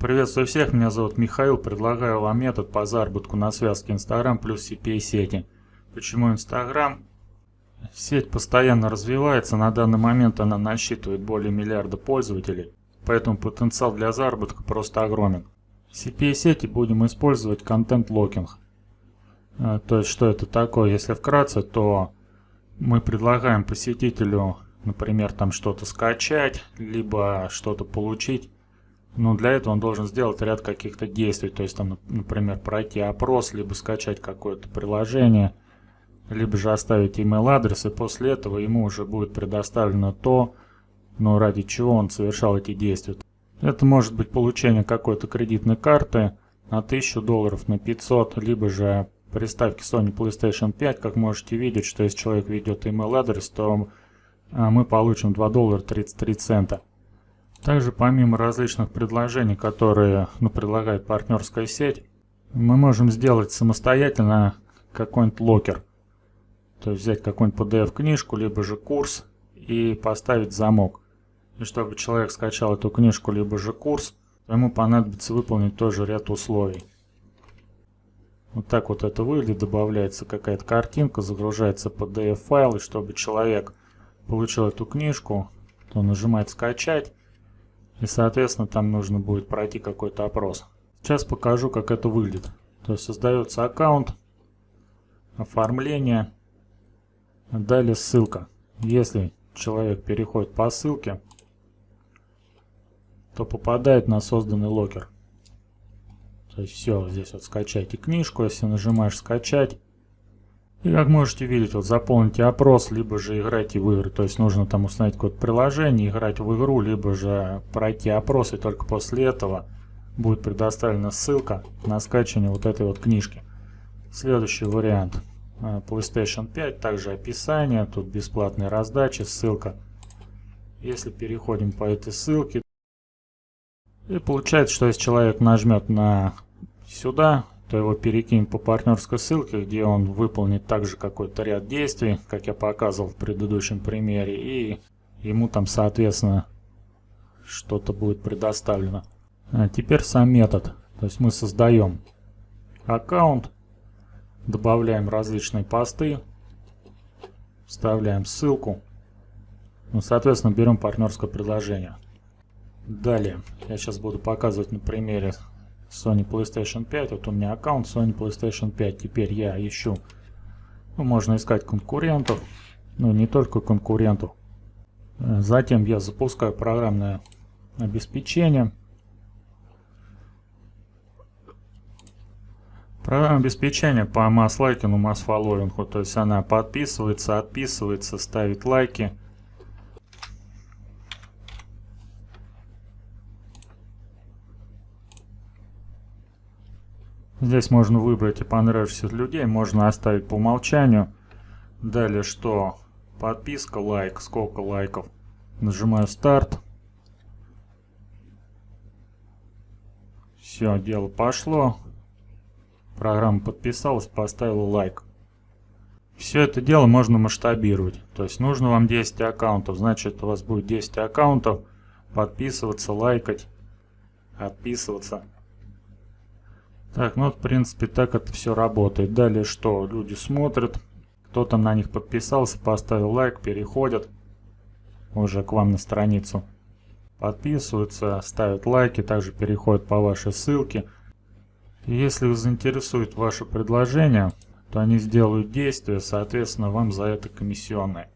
Приветствую всех, меня зовут Михаил, предлагаю вам метод по заработку на связке Instagram плюс CPA сети. Почему Instagram? Сеть постоянно развивается, на данный момент она насчитывает более миллиарда пользователей, поэтому потенциал для заработка просто огромен. В CPA сети будем использовать контент-локинг. А, то есть что это такое? Если вкратце, то мы предлагаем посетителю, например, там что-то скачать, либо что-то получить но для этого он должен сделать ряд каких-то действий, то есть там, например, пройти опрос, либо скачать какое-то приложение, либо же оставить email адрес, и после этого ему уже будет предоставлено то, но ради чего он совершал эти действия. Это может быть получение какой-то кредитной карты на 1000 долларов, на 500, либо же приставки Sony PlayStation 5, как можете видеть, что если человек ведет email адрес, то а, мы получим 2 доллара 33 цента. Также помимо различных предложений, которые ну, предлагает партнерская сеть, мы можем сделать самостоятельно какой-нибудь локер. То есть взять какую-нибудь PDF-книжку, либо же курс и поставить замок. И чтобы человек скачал эту книжку, либо же курс, ему понадобится выполнить тоже ряд условий. Вот так вот это выглядит, добавляется какая-то картинка, загружается PDF-файл, и чтобы человек получил эту книжку, то нажимает «Скачать», и соответственно там нужно будет пройти какой-то опрос. Сейчас покажу как это выглядит. То есть создается аккаунт, оформление, далее ссылка. Если человек переходит по ссылке, то попадает на созданный локер. То есть все, здесь вот скачайте книжку, если нажимаешь скачать, и как можете видеть, вот заполните опрос, либо же играйте в игры. То есть нужно там установить какое-то приложение, играть в игру, либо же пройти опрос, и только после этого будет предоставлена ссылка на скачивание вот этой вот книжки. Следующий вариант. Э, PlayStation 5, также описание, тут бесплатные раздачи, ссылка. Если переходим по этой ссылке, и получается, что если человек нажмет на сюда, то его перекинем по партнерской ссылке, где он выполнит также какой-то ряд действий, как я показывал в предыдущем примере, и ему там, соответственно, что-то будет предоставлено. А теперь сам метод. То есть мы создаем аккаунт, добавляем различные посты, вставляем ссылку, ну, соответственно, берем партнерское предложение. Далее, я сейчас буду показывать на примере Sony PlayStation 5. Вот у меня аккаунт Sony PlayStation 5. Теперь я ищу. Ну, можно искать конкурентов. Ну, не только конкурентов. Э, затем я запускаю программное обеспечение. Программа обеспечения по масс-лайкину, масс-фолловингу. То есть она подписывается, отписывается, ставит лайки. Здесь можно выбрать и понравившихся людей, можно оставить по умолчанию. Далее что? Подписка, лайк, сколько лайков. Нажимаю старт. Все, дело пошло. Программа подписалась, поставила лайк. Все это дело можно масштабировать. То есть нужно вам 10 аккаунтов. Значит у вас будет 10 аккаунтов. Подписываться, лайкать, отписываться. Так, ну в принципе так это все работает. Далее что? Люди смотрят, кто-то на них подписался, поставил лайк, переходят уже к вам на страницу. Подписываются, ставят лайки, также переходят по вашей ссылке. И если их заинтересует ваше предложение, то они сделают действие, соответственно вам за это комиссионные.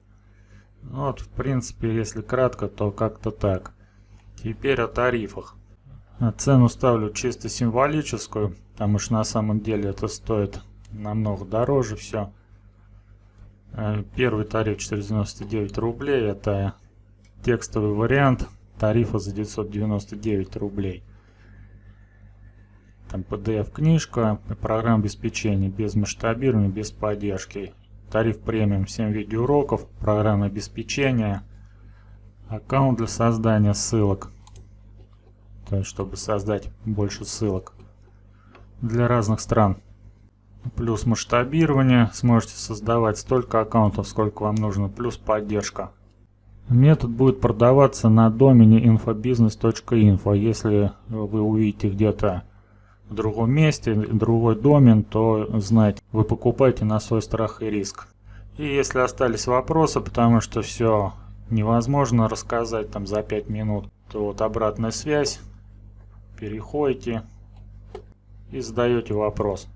Ну вот в принципе, если кратко, то как-то так. Теперь о тарифах. Цену ставлю чисто символическую, потому что на самом деле это стоит намного дороже все. Э, первый тариф 499 рублей, это текстовый вариант тарифа за 999 рублей. Там PDF-книжка, программа обеспечения без масштабирования, без поддержки. Тариф премиум 7 видеоуроков, программа обеспечения, аккаунт для создания ссылок то есть чтобы создать больше ссылок для разных стран. Плюс масштабирование, сможете создавать столько аккаунтов, сколько вам нужно, плюс поддержка. Метод будет продаваться на домене infobusiness.info. Если вы увидите где-то в другом месте, другой домен, то знайте, вы покупаете на свой страх и риск. И если остались вопросы, потому что все невозможно рассказать там за 5 минут, то вот обратная связь, переходите и задаете вопрос.